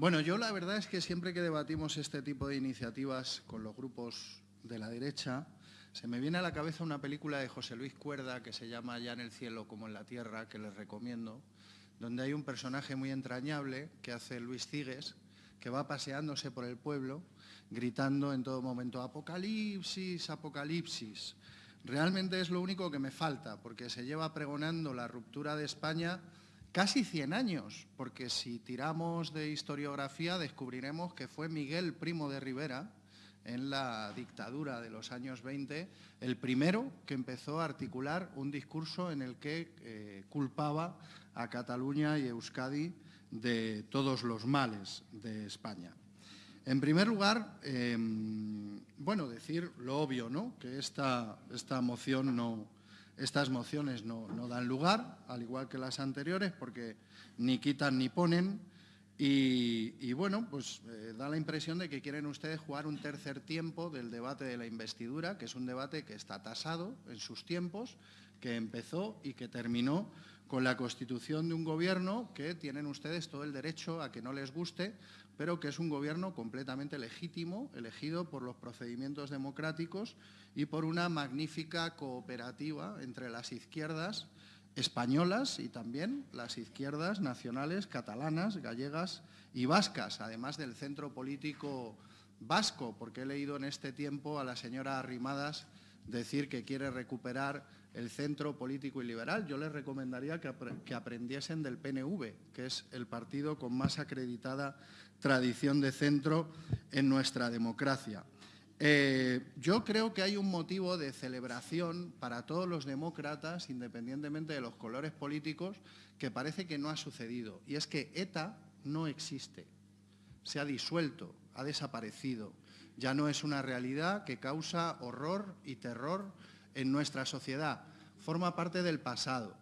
Bueno, yo la verdad es que siempre que debatimos este tipo de iniciativas con los grupos de la derecha, se me viene a la cabeza una película de José Luis Cuerda que se llama Ya en el cielo como en la tierra, que les recomiendo, donde hay un personaje muy entrañable que hace Luis Cigues, que va paseándose por el pueblo, gritando en todo momento, apocalipsis, apocalipsis. Realmente es lo único que me falta, porque se lleva pregonando la ruptura de España casi 100 años, porque si tiramos de historiografía descubriremos que fue Miguel Primo de Rivera, en la dictadura de los años 20, el primero que empezó a articular un discurso en el que eh, culpaba a Cataluña y Euskadi de todos los males de España. En primer lugar, em, bueno, decir lo obvio, ¿no? Que esta, esta moción no, estas mociones no, dan lugar, al igual que las anteriores, porque ni quitan ni ponen, y, bueno, pues eh, da la impresión de que quieren ustedes jugar un tercer tiempo del debate de la investidura, que es un debate que está tasado en sus tiempos, que empezó y que terminó con la constitución de un gobierno que tienen ustedes todo el derecho a que no les guste, pero que es un gobierno completamente legítimo, elegido por los procedimientos democráticos y por una magnífica cooperativa entre las izquierdas españolas y también las izquierdas nacionales catalanas, gallegas y vascas, además del centro político vasco, porque he leído en este tiempo a la señora Arrimadas decir que quiere recuperar el centro político y liberal. Yo les recomendaría que, aprendiesen del PNV, que es el partido con más acreditada tradición de centro en nuestra democracia. Eh, yo creo que hay un motivo de celebración para todos los demócratas, independientemente de los colores políticos, que parece que no ha sucedido. Y es que ETA no existe, se ha disuelto, ha desaparecido. Ya no es una realidad que causa horror y terror en nuestra sociedad. Forma parte del pasado.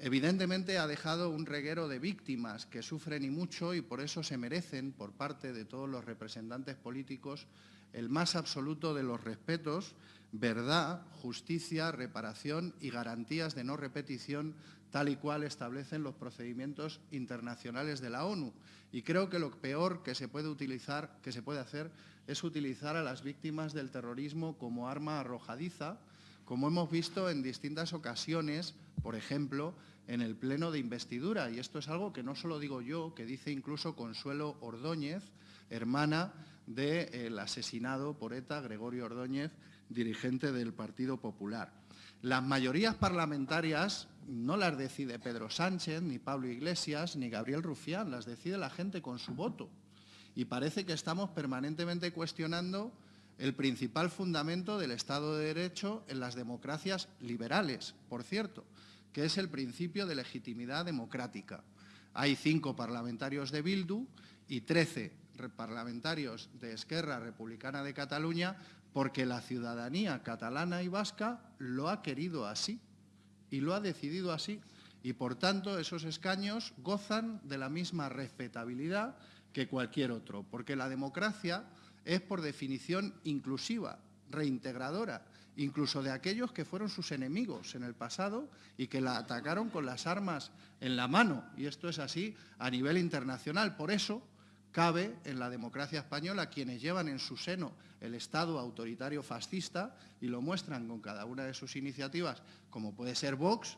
Evidentemente ha dejado un reguero de víctimas que sufren y mucho y por eso se merecen, por parte de todos los representantes políticos, el más absoluto de los respetos, verdad, justicia, reparación y garantías de no repetición tal y cual establecen los procedimientos internacionales de la ONU. Y creo que lo peor que se puede utilizar, que se puede hacer, es utilizar a las víctimas del terrorismo como arma arrojadiza, como hemos visto en distintas ocasiones, por ejemplo, en el pleno de investidura. Y esto es algo que no solo digo yo, que dice incluso Consuelo Ordóñez, hermana del asesinado por ETA Gregorio Ordóñez, dirigente del Partido Popular. Las mayorías parlamentarias no las decide Pedro Sánchez, ni Pablo Iglesias, ni Gabriel Rufián, las decide la gente con su voto. Y parece que estamos permanentemente cuestionando el principal fundamento del Estado de Derecho en las democracias liberales, por cierto, que es el principio de legitimidad democrática. Hay cinco parlamentarios de Bildu y trece parlamentarios de Esquerra Republicana de Cataluña porque la ciudadanía catalana y vasca lo ha querido así y lo ha decidido así. Y por tanto esos escaños gozan de la misma respetabilidad que cualquier otro, porque la democracia es por definición inclusiva, reintegradora, incluso de aquellos que fueron sus enemigos en el pasado y que la atacaron con las armas en la mano. Y esto es así a nivel internacional. Por eso, Cabe en la democracia española quienes llevan en su seno el Estado autoritario fascista y lo muestran con cada una de sus iniciativas, como puede ser Vox,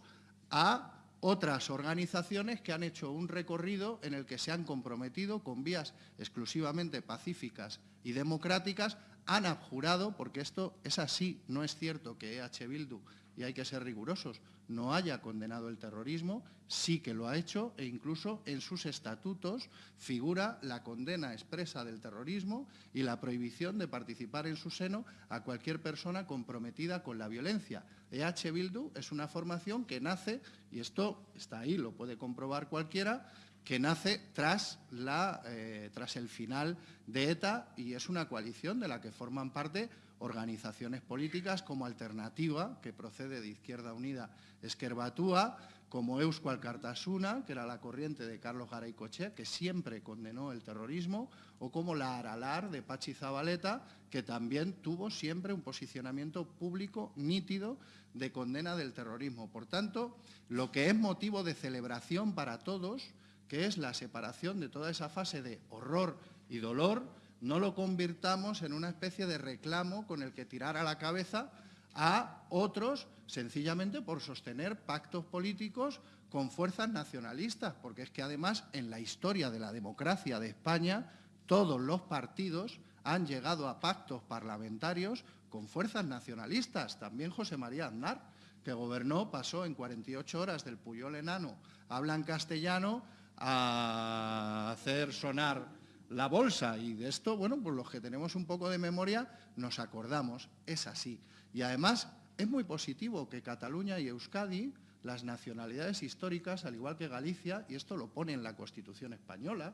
a otras organizaciones que han hecho un recorrido en el que se han comprometido con vías exclusivamente pacíficas y democráticas, han abjurado, porque esto es así, no es cierto que EH Bildu, y hay que ser rigurosos, no haya condenado el terrorismo, sí que lo ha hecho e incluso en sus estatutos figura la condena expresa del terrorismo y la prohibición de participar en su seno a cualquier persona comprometida con la violencia. EH Bildu es una formación que nace, y esto está ahí, lo puede comprobar cualquiera, que nace tras, la, eh, tras el final de ETA y es una coalición de la que forman parte organizaciones políticas como Alternativa, que procede de Izquierda Unida Esquerbatúa, como Euskal Cartasuna, que era la corriente de Carlos Garaycoche, que siempre condenó el terrorismo, o como la Aralar de Pachi Zabaleta, que también tuvo siempre un posicionamiento público nítido de condena del terrorismo. Por tanto, lo que es motivo de celebración para todos que es la separación de toda esa fase de horror y dolor, no lo convirtamos en una especie de reclamo con el que tirar a la cabeza a otros sencillamente por sostener pactos políticos con fuerzas nacionalistas, porque es que además en la historia de la democracia de España todos los partidos han llegado a pactos parlamentarios con fuerzas nacionalistas, también José María Aznar, que gobernó, pasó en 48 horas del Puyol enano, hablan castellano, a hacer sonar la bolsa y de esto, bueno, pues los que tenemos un poco de memoria nos acordamos, es así. Y además es muy positivo que Cataluña y Euskadi, las nacionalidades históricas, al igual que Galicia, y esto lo pone en la Constitución española,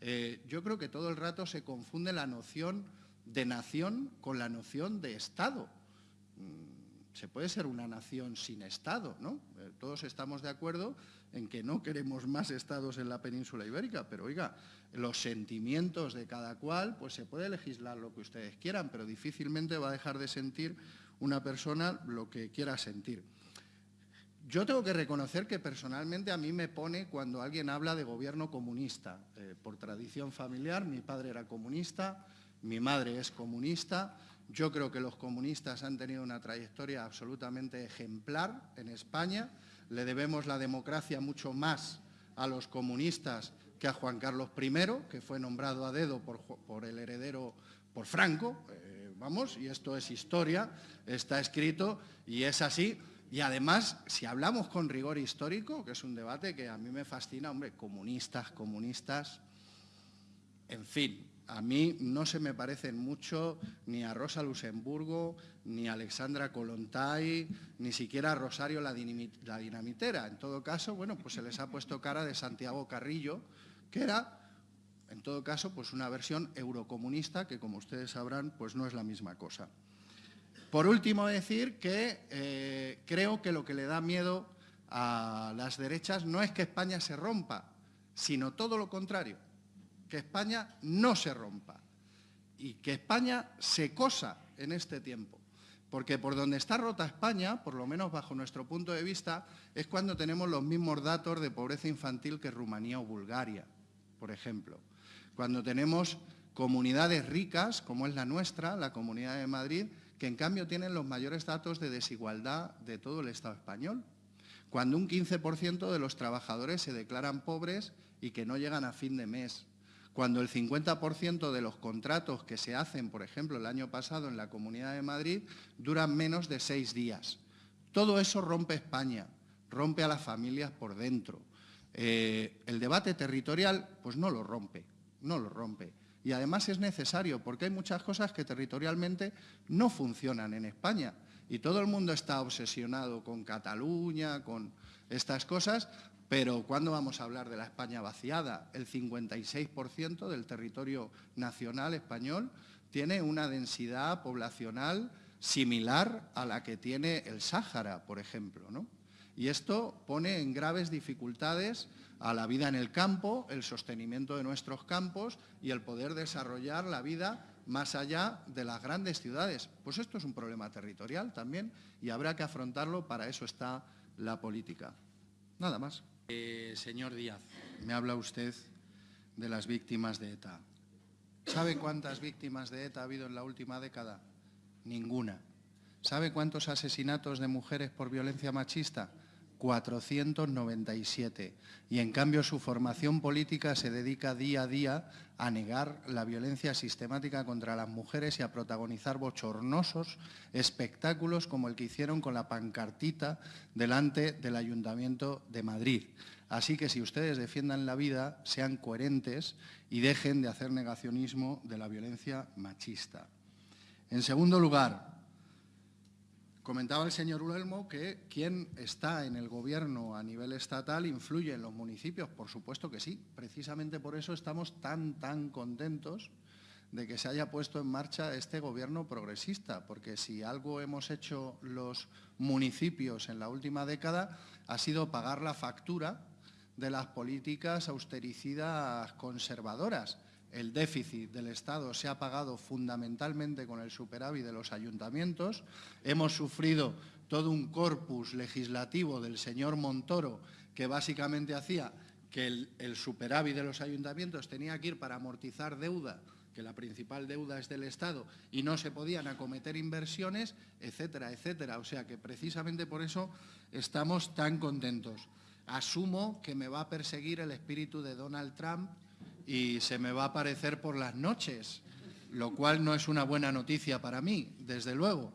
eh, yo creo que todo el rato se confunde la noción de nación con la noción de Estado. Se puede ser una nación sin Estado, ¿no? Eh, todos estamos de acuerdo en que no queremos más estados en la península ibérica, pero oiga, los sentimientos de cada cual, pues se puede legislar lo que ustedes quieran, pero difícilmente va a dejar de sentir una persona lo que quiera sentir. Yo tengo que reconocer que personalmente a mí me pone cuando alguien habla de gobierno comunista. Eh, por tradición familiar, mi padre era comunista, mi madre es comunista. Yo creo que los comunistas han tenido una trayectoria absolutamente ejemplar en España le debemos la democracia mucho más a los comunistas que a Juan Carlos I, que fue nombrado a dedo por, el heredero, por Franco, eh, vamos, y esto es historia, está escrito y es así. Y además, si hablamos con rigor histórico, que es un debate que a mí me fascina, hombre, comunistas, comunistas, en fin, a mí no se me parecen mucho ni a Rosa Luxemburgo, ni a Alexandra Kolontai, ni siquiera a Rosario la, dinamitera. En todo caso, bueno, pues se les ha puesto cara de Santiago Carrillo, que era, en todo caso, pues una versión eurocomunista que, como ustedes sabrán, pues no es la misma cosa. Por último, decir que eh, creo que lo que le da miedo a las derechas no es que España se rompa, sino todo lo contrario que España no se rompa y que España se cosa en este tiempo. Porque por donde está rota España, por lo menos bajo nuestro punto de vista, es cuando tenemos los mismos datos de pobreza infantil que Rumanía o Bulgaria, por ejemplo. Cuando tenemos comunidades ricas, como es la nuestra, la Comunidad de Madrid, que en cambio tienen los mayores datos de desigualdad de todo el Estado español. Cuando un 15% de los trabajadores se declaran pobres y que no llegan a fin de mes cuando el 50% de los contratos que se hacen, por ejemplo, el año pasado en la Comunidad de Madrid, duran menos de seis días. Todo eso rompe España, rompe a las familias por dentro. Eh, el debate territorial, pues no lo rompe, no lo rompe. Y además es necesario, porque hay muchas cosas que territorialmente no funcionan en España. Y todo el mundo está obsesionado con Cataluña, con estas cosas, pero ¿cuándo vamos a hablar de la España vaciada? El 56% del territorio nacional español tiene una densidad poblacional similar a la que tiene el Sáhara, por ejemplo. ¿no? Y esto pone en graves dificultades a la vida en el campo, el sostenimiento de nuestros campos y el poder desarrollar la vida más allá de las grandes ciudades. Pues esto es un problema territorial también y habrá que afrontarlo, para eso está la política. Nada más. Eh, señor Díaz, me habla usted de las víctimas de ETA. ¿Sabe cuántas víctimas de ETA ha habido en la última década? Ninguna. ¿Sabe cuántos asesinatos de mujeres por violencia machista? 497. Y en cambio su formación política se dedica día a día a negar la violencia sistemática contra las mujeres y a protagonizar bochornosos espectáculos como el que hicieron con la pancartita delante del Ayuntamiento de Madrid. Así que si ustedes defiendan la vida, sean coherentes y dejen de hacer negacionismo de la violencia machista. En segundo lugar, Comentaba el señor Ulelmo que quien está en el gobierno a nivel estatal influye en los municipios. Por supuesto que sí. Precisamente por eso estamos tan, tan contentos de que se haya puesto en marcha este gobierno progresista, porque si algo hemos hecho los municipios en la última década ha sido pagar la factura de las políticas austericidas conservadoras el déficit del Estado se ha pagado fundamentalmente con el superávit de los ayuntamientos. Hemos sufrido todo un corpus legislativo del señor Montoro que básicamente hacía que el, superávit de los ayuntamientos tenía que ir para amortizar deuda que la principal deuda es del Estado y no se podían acometer inversiones, etcétera, etcétera. O sea que precisamente por eso estamos tan contentos. Asumo que me va a perseguir el espíritu de Donald Trump y se me va a aparecer por las noches, lo cual no es una buena noticia para mí, desde luego.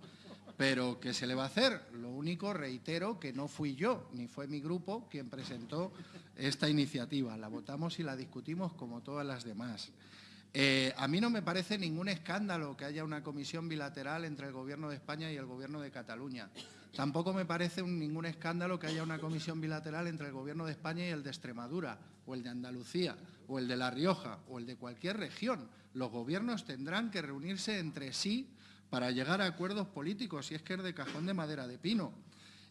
Pero ¿qué se le va a hacer? Lo único, reitero, que no fui yo, ni fue mi grupo quien presentó esta iniciativa. La votamos y la discutimos como todas las demás. Eh, a mí no me parece ningún escándalo que haya una comisión bilateral entre el Gobierno de España y el Gobierno de Cataluña. Tampoco me parece ningún escándalo que haya una comisión bilateral entre el Gobierno de España y el de Extremadura, o el de Andalucía, o el de La Rioja, o el de cualquier región. Los gobiernos tendrán que reunirse entre sí para llegar a acuerdos políticos, si es que es de cajón de madera de pino.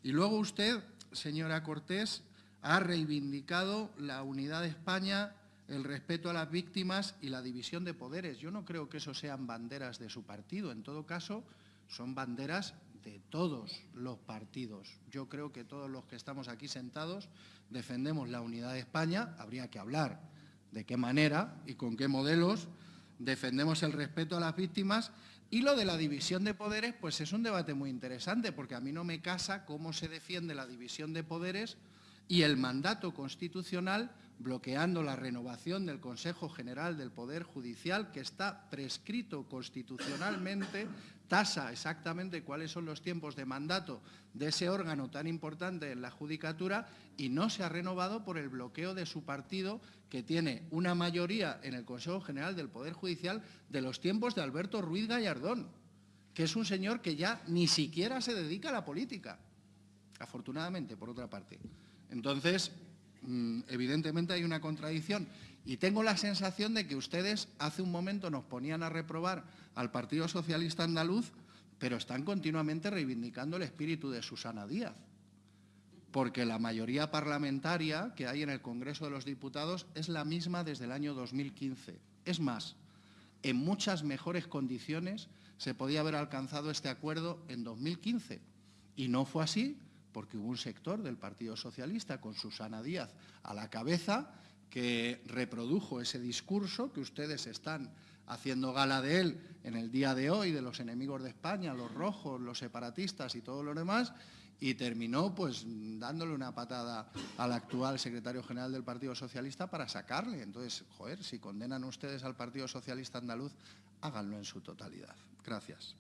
Y luego usted, señora Cortés, ha reivindicado la unidad de España el respeto a las víctimas y la división de poderes. Yo no creo que eso sean banderas de su partido. En todo caso, son banderas de todos los partidos. Yo creo que todos los que estamos aquí sentados defendemos la unidad de España. Habría que hablar de qué manera y con qué modelos defendemos el respeto a las víctimas. Y lo de la división de poderes, pues es un debate muy interesante, porque a mí no me casa cómo se defiende la división de poderes y el mandato constitucional bloqueando la renovación del Consejo General del Poder Judicial, que está prescrito constitucionalmente, tasa exactamente cuáles son los tiempos de mandato de ese órgano tan importante en la Judicatura y no se ha renovado por el bloqueo de su partido, que tiene una mayoría en el Consejo General del Poder Judicial de los tiempos de Alberto Ruiz Gallardón, que es un señor que ya ni siquiera se dedica a la política, afortunadamente, por otra parte. Entonces, evidentemente hay una contradicción. Y tengo la sensación de que ustedes hace un momento nos ponían a reprobar al Partido Socialista Andaluz, pero están continuamente reivindicando el espíritu de Susana Díaz, porque la mayoría parlamentaria que hay en el Congreso de los Diputados es la misma desde el año 2015. Es más, en muchas mejores condiciones se podía haber alcanzado este acuerdo en 2015 y no fue así porque hubo un sector del Partido Socialista con Susana Díaz a la cabeza que reprodujo ese discurso que ustedes están haciendo gala de él en el día de hoy, de los enemigos de España, los rojos, los separatistas y todo lo demás, y terminó pues dándole una patada al actual secretario general del Partido Socialista para sacarle. Entonces, joder, si condenan ustedes al Partido Socialista andaluz, háganlo en su totalidad. Gracias.